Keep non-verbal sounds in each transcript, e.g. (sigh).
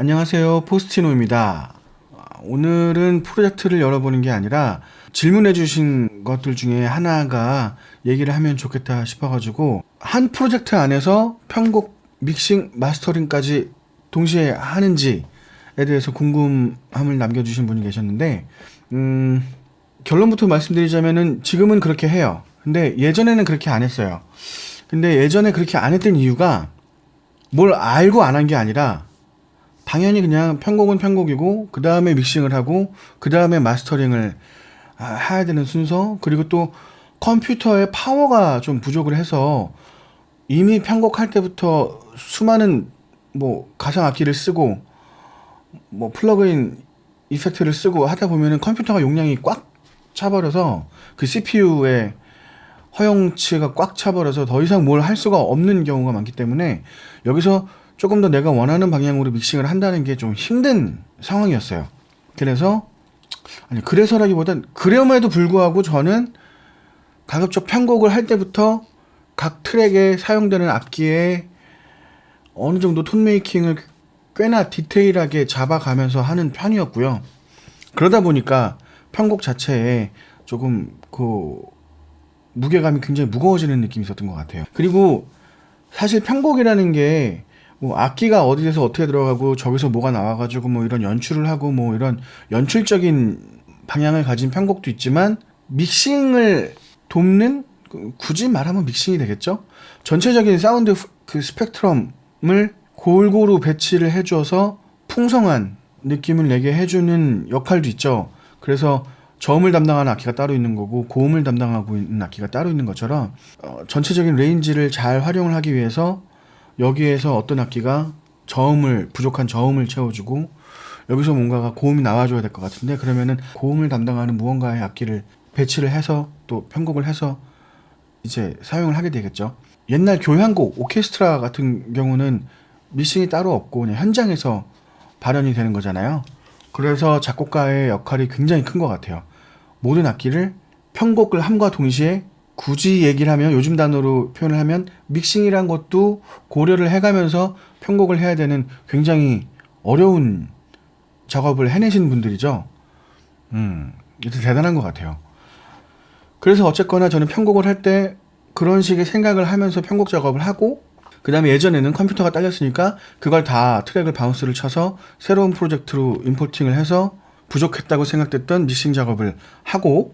안녕하세요. 포스티노입니다. 오늘은 프로젝트를 열어보는 게 아니라 질문해 주신 것들 중에 하나가 얘기를 하면 좋겠다 싶어 가지고 한 프로젝트 안에서 편곡, 믹싱, 마스터링까지 동시에 하는지에 대해서 궁금함을 남겨주신 분이 계셨는데 음, 결론부터 말씀드리자면은 지금은 그렇게 해요. 근데 예전에는 그렇게 안 했어요. 근데 예전에 그렇게 안 했던 이유가 뭘 알고 안 한 게 아니라 당연히 그냥 편곡은 편곡이고 그 다음에 믹싱을 하고 그 다음에 mastering을 아, 해야 되는 순서 그리고 또 컴퓨터의 파워가 좀 부족을 해서 이미 편곡할 때부터 수많은 뭐 가상 악기를 쓰고 뭐 plug-in effect를 쓰고 하다 보면은 컴퓨터가 용량이 꽉 차버려서 그 CPU의 허용치가 꽉 차버려서 더 이상 뭘 할 수가 없는 경우가 많기 때문에 여기서 조금 더 내가 원하는 방향으로 믹싱을 한다는 게 좀 힘든 상황이었어요. 그래서 아니 그래서라기보단 그럼에도 불구하고 저는 가급적 편곡을 할 때부터 각 트랙에 사용되는 악기에 어느 정도 톤 메이킹을 꽤나 디테일하게 잡아가면서 하는 편이었고요. 그러다 보니까 편곡 자체에 조금 그 무게감이 굉장히 무거워지는 느낌이 있었던 것 같아요. 그리고 사실 편곡이라는 게 뭐 악기가 어디에서 어떻게 들어가고 저기서 뭐가 나와가지고 뭐 이런 연출을 하고 뭐 이런 연출적인 방향을 가진 편곡도 있지만 믹싱을 돕는 그 굳이 말하면 믹싱이 되겠죠. 전체적인 사운드 그 스펙트럼을 골고루 배치를 해줘서 풍성한 느낌을 내게 해주는 역할도 있죠. 그래서 저음을 담당하는 악기가 따로 있는 거고 고음을 담당하고 있는 악기가 따로 있는 것처럼 어, 전체적인 range를 잘 활용을 하기 위해서 여기에서 어떤 악기가 저음을 부족한 저음을 채워주고 여기서 뭔가가 고음이 나와줘야 될 것 같은데 그러면은 고음을 담당하는 무언가의 악기를 배치를 해서 또 편곡을 해서 이제 사용을 하게 되겠죠. 옛날 교향곡 오케스트라 같은 경우는 미싱이 따로 없고 그냥 현장에서 발현이 되는 거잖아요. 그래서 작곡가의 역할이 굉장히 큰 것 같아요. 모든 악기를 편곡을 함과 동시에 굳이 얘기를 하면 요즘 단어로 표현을 하면 믹싱이란 것도 고려를 해가면서 편곡을 해야 되는 굉장히 어려운 작업을 해내신 분들이죠. 음, 대단한 것 같아요. 그래서 어쨌거나 저는 편곡을 할 때 그런 식의 생각을 하면서 편곡 작업을 하고 그 다음에 예전에는 컴퓨터가 딸렸으니까 그걸 다 트랙을 bounce를 쳐서 새로운 프로젝트로 importing을 해서 부족했다고 생각됐던 믹싱 작업을 하고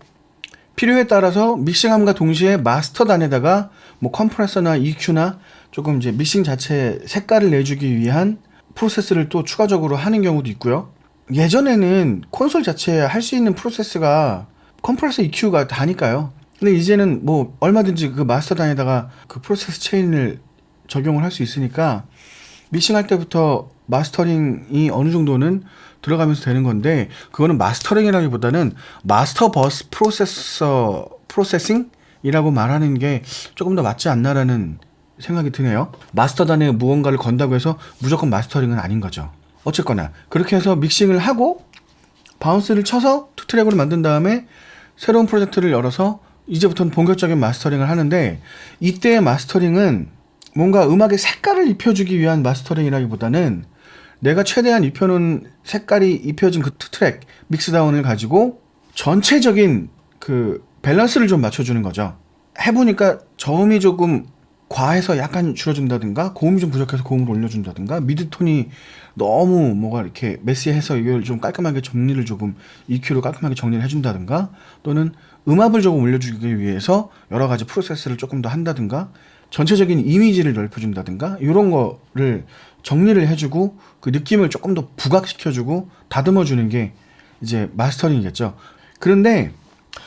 필요에 따라서 믹싱함과 동시에 마스터 단에다가 뭐 컴프레서나 EQ나 조금 이제 믹싱 자체 색깔을 내주기 위한 프로세스를 또 추가적으로 하는 경우도 있고요. 예전에는 콘솔 자체에 할 수 있는 프로세스가 컴프레서 EQ가 다니까요. 근데 이제는 뭐 얼마든지 그 마스터 단에다가 그 프로세스 체인을 적용을 할 수 있으니까 믹싱할 때부터 마스터링이 어느 정도는 들어가면서 되는 건데 그거는 마스터링이라기보다는 master bus processor processing이라고 말하는 게 조금 더 맞지 않나라는 생각이 드네요. 마스터단에 무언가를 건다고 해서 무조건 마스터링은 아닌 거죠. 어쨌거나 그렇게 해서 믹싱을 하고 bounce를 쳐서 two track으로 만든 다음에 새로운 프로젝트를 열어서 이제부터는 본격적인 마스터링을 하는데 이때의 마스터링은 뭔가 음악의 색깔을 입혀주기 위한 마스터링이라기보다는 내가 최대한 입혀놓은 색깔이 입혀진 그 트랙 mixdown을 가지고 전체적인 그 밸런스를 좀 맞춰주는 거죠. 해보니까 저음이 조금 과해서 약간 줄여준다든가 고음이 좀 부족해서 고음을 올려준다든가 mid tone이 너무 뭐가 이렇게 메시해서 이걸 좀 깔끔하게 정리를 조금 EQ로 깔끔하게 정리를 해준다든가 또는 음압을 조금 올려주기 위해서 여러 가지 프로세스를 조금 더 한다든가 전체적인 이미지를 넓혀준다든가 이런 거를 정리를 해주고 그 느낌을 조금 더 부각시켜주고 다듬어주는 게 이제 마스터링이겠죠. 그런데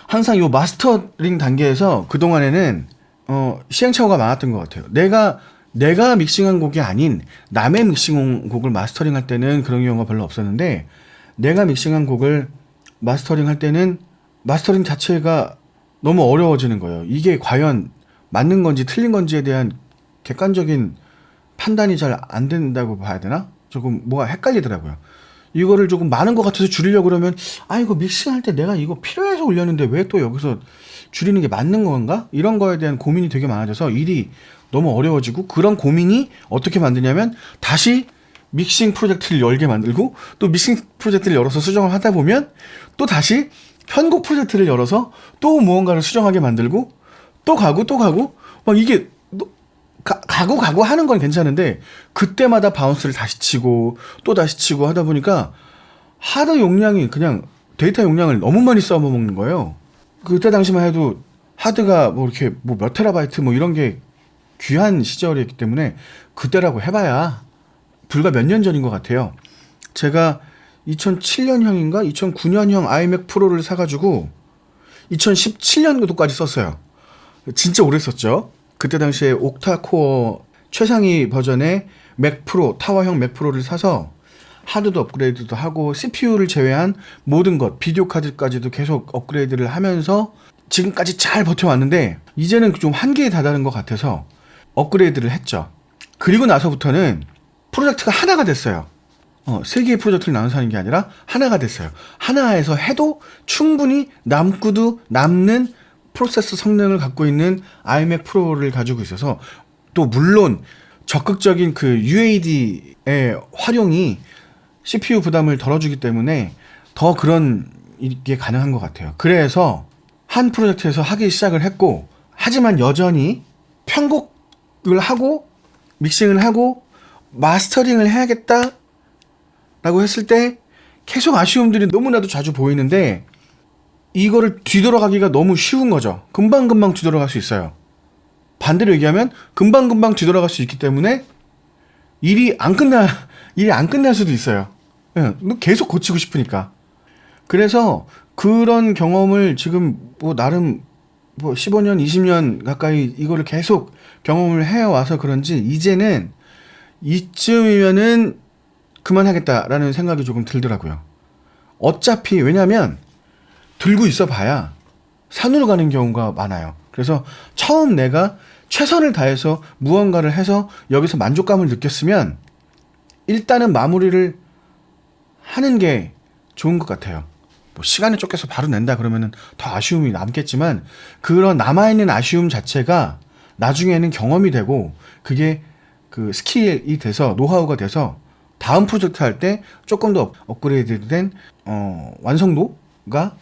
항상 이 마스터링 단계에서 그동안에는 어, 시행착오가 많았던 것 같아요. 내가 내가 믹싱한 곡이 아닌 남의 믹싱 곡을 마스터링할 때는 그런 경우가 별로 없었는데 내가 믹싱한 곡을 마스터링할 때는 마스터링 자체가 너무 어려워지는 거예요. 이게 과연 맞는 건지 틀린 건지에 대한 객관적인 판단이 잘 안 된다고 봐야 되나? 조금 뭐가 헷갈리더라고요. 이거를 조금 많은 것 같아서 줄이려고 그러면 아 이거 믹싱할 때 내가 이거 필요해서 올렸는데 왜 또 여기서 줄이는 게 맞는 건가? 이런 거에 대한 고민이 되게 많아져서 일이 너무 어려워지고 그런 고민이 어떻게 만드냐면 다시 믹싱 프로젝트를 열게 만들고 또 믹싱 프로젝트를 열어서 수정을 하다 보면 또 다시 편곡 프로젝트를 열어서 또 무언가를 수정하게 만들고 또 가고 또 가고 막 이게 너- 가, 가고 가고 하는 건 괜찮은데 그때마다 bounce를 다시 치고 또 다시 치고 하다 보니까 하드 용량이 그냥 데이터 용량을 너무 많이 써먹는 거예요. 그때 당시만 해도 하드가 뭐 이렇게 뭐 몇 테라바이트 뭐 이런 게 귀한 시절이었기 때문에 그때라고 해봐야 불과 몇 년 전인 것 같아요. 제가 2007년형인가 2009년형 아이맥 프로를 사가지고 2017년도까지 썼어요. 진짜 오래 썼죠. 그때 당시에 옥타코어 최상위 버전의 맥 프로 타워형 맥 프로를 사서 하드도 업그레이드도 하고 CPU를 제외한 모든 것 비디오 카드까지도 계속 업그레이드를 하면서 지금까지 잘 버텨왔는데 이제는 좀 한계에 다다른 것 같아서 업그레이드를 했죠. 그리고 나서부터는 프로젝트가 하나가 됐어요. 어, 세 개의 프로젝트를 나눠서 하는 게 아니라 하나가 됐어요. 하나에서 해도 충분히 남고도 남는 프로세서 성능을 갖고 있는 iMac 프로를 가지고 있어서 또 물론 적극적인 그 UAD의 활용이 CPU 부담을 덜어주기 때문에 더 그런 게 가능한 것 같아요. 그래서 한 프로젝트에서 하기 시작을 했고 하지만 여전히 편곡을 하고 믹싱을 하고 마스터링을 해야겠다 라고 했을 때 계속 아쉬움들이 너무나도 자주 보이는데 이거를 뒤돌아가기가 너무 쉬운 거죠. 금방금방 뒤돌아갈 수 있어요. 반대로 얘기하면 금방금방 뒤돌아갈 수 있기 때문에 일이 안 끝나 (laughs) 일이 안 끝날 수도 있어요. 예, 계속 고치고 싶으니까. 그래서 그런 경험을 지금 뭐 나름 뭐 15년, 20년 가까이 이거를 계속 경험을 해 와서 그런지 이제는 이쯤이면은 그만하겠다라는 생각이 조금 들더라고요. 어차피 왜냐면 들고 있어 봐야 산으로 가는 경우가 많아요. 그래서 처음 내가 최선을 다해서 무언가를 해서 여기서 만족감을 느꼈으면 일단은 마무리를 하는 게 좋은 것 같아요. 뭐 시간에 쫓겨서 바로 낸다 그러면은 더 아쉬움이 남겠지만 그런 남아있는 아쉬움 자체가 나중에는 경험이 되고 그게 그 스킬이 돼서 노하우가 돼서 다음 프로젝트 할 때 조금 더 업그레이드 된 어, 완성도가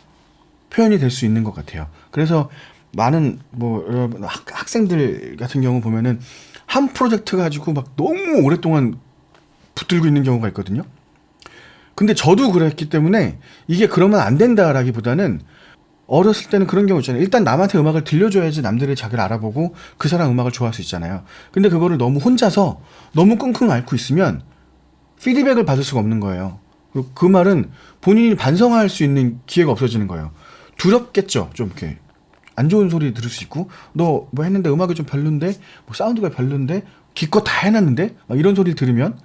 표현이 될 수 있는 것 같아요. 그래서 많은 뭐 여러분 학, 학생들 같은 경우 보면은 한 프로젝트 가지고 막 너무 오랫동안 붙들고 있는 경우가 있거든요. 근데 저도 그랬기 때문에 이게 그러면 안 된다라기보다는 어렸을 때는 그런 경우 있잖아요. 일단 남한테 음악을 들려줘야지 남들이 자기를 알아보고 그 사람 음악을 좋아할 수 있잖아요. 근데 그거를 너무 혼자서 너무 끙끙 앓고 있으면 피드백을 받을 수가 없는 거예요. 그리고 그 말은 본인이 반성할 수 있는 기회가 없어지는 거예요. 두렵겠죠. 좀 이렇게. 안 좋은 소리 들을 수 있고 너 뭐 했는데 음악이 좀 별론데? 뭐 사운드가 별론데? 기껏 다 해놨는데? 막 이런 소리를 들으면.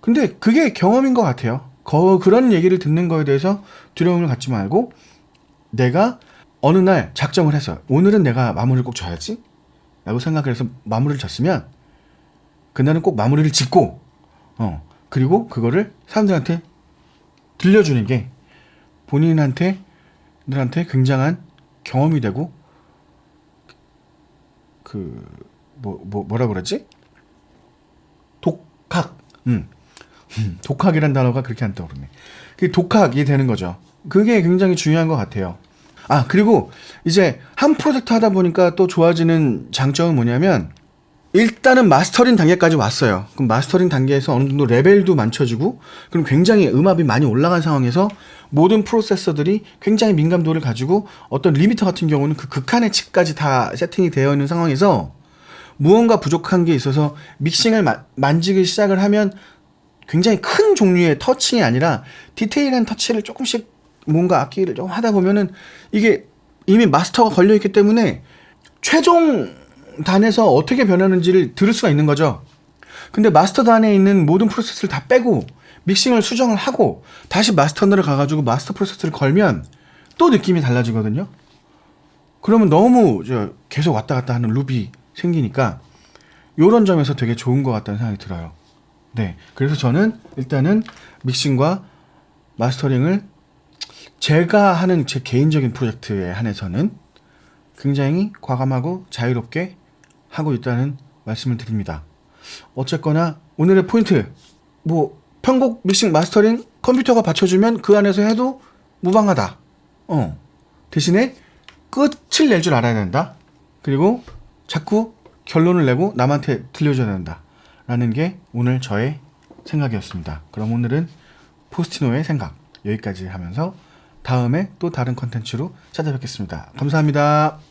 근데 그게 경험인 것 같아요. 거, 그런 얘기를 듣는 거에 대해서 두려움을 갖지 말고 내가 어느 날 작정을 해서 오늘은 내가 마무리를 꼭 져야지? 라고 생각을 해서 마무리를 졌으면 그날은 꼭 마무리를 짓고 어 그리고 그거를 사람들한테 들려주는 게 본인한테 들한테 굉장한 경험이 되고 그 뭐 뭐 뭐, 라 그러지 독학 음 음, 독학이란 단어가 그렇게 안 떠오르네. 그 독학이 되는 거죠. 그게 굉장히 중요한 것 같아요. 아, 그리고 이제 한 프로젝트 하다 보니까 또 좋아지는 장점은 뭐냐면 일단은 마스터링 단계까지 왔어요. 그럼 마스터링 단계에서 어느 정도 레벨도 맞춰지고 그럼 굉장히 음압이 많이 올라간 상황에서 모든 프로세서들이 굉장히 민감도를 가지고 어떤 리미터 같은 경우는 그 극한의 칩까지 다 세팅이 되어 있는 상황에서 무언가 부족한 게 있어서 믹싱을 마- 만지기 시작을 하면 굉장히 큰 종류의 touching이 아니라 디테일한 터치를 조금씩 뭔가 악기를 좀 하다 보면은 이게 이미 마스터가 걸려 있기 때문에 최종 단에서 어떻게 변하는지를 들을 수가 있는 거죠. 근데 마스터 단에 있는 모든 프로세스를 다 빼고 믹싱을 수정을 하고 다시 마스터너를 가가지고 마스터 프로세스를 걸면 또 느낌이 달라지거든요. 그러면 너무 저 계속 왔다 갔다 하는 룹이 생기니까 요런 점에서 되게 좋은 것 같다는 생각이 들어요. 네. 그래서 저는 일단은 믹싱과 마스터링을 제가 하는 제 개인적인 프로젝트에 한해서는 굉장히 과감하고 자유롭게 하고 있다는 말씀을 드립니다. 어쨌거나 오늘의 포인트 뭐 편곡 믹싱 마스터링 컴퓨터가 받쳐주면 그 안에서 해도 무방하다. 어 대신에 끝을 낼 줄 알아야 된다. 그리고 자꾸 결론을 내고 남한테 들려줘야 된다. 라는 게 오늘 저의 생각이었습니다. 그럼 오늘은 포스티노의 생각 여기까지 하면서 다음에 또 다른 컨텐츠로 찾아뵙겠습니다. 감사합니다.